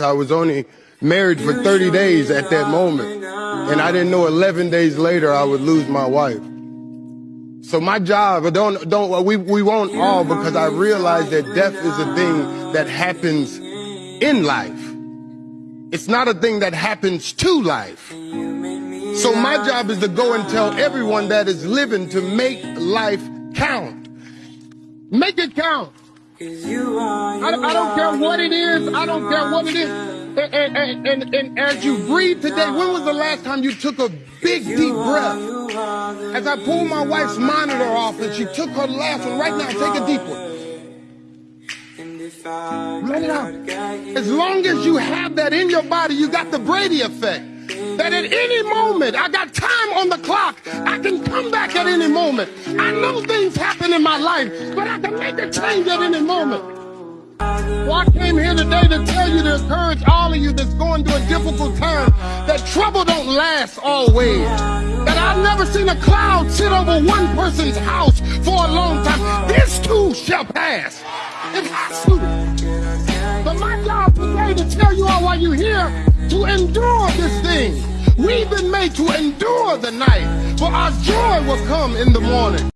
I was only married for 30 days at that moment. And I didn't know 11 days later I would lose my wife. So my job, don't, don't, we, we won't all because I realize that death is a thing that happens in life. It's not a thing that happens to life. So my job is to go and tell everyone that is living to make life count. Make it count. I, I don't care what it is. I don't care what it is. And, and, and, and, as you breathe today, when was the last time you took a big, deep breath? As I pulled my wife's monitor off and she took her last one, right now, take a deep one. Let it out. As long as you have that in your body, you got the Brady effect. That at any moment, I got time on the clock. I can come back at any moment. I know things happen in my life, make a change at any moment. Well, I came here today to tell you to encourage all of you that's going through a difficult time that trouble don't last always. That I've never seen a cloud sit over one person's house for a long time. This too shall pass. It has to. But my job today to tell you all why you're here to endure this thing. We've been made to endure the night, for our joy will come in the morning.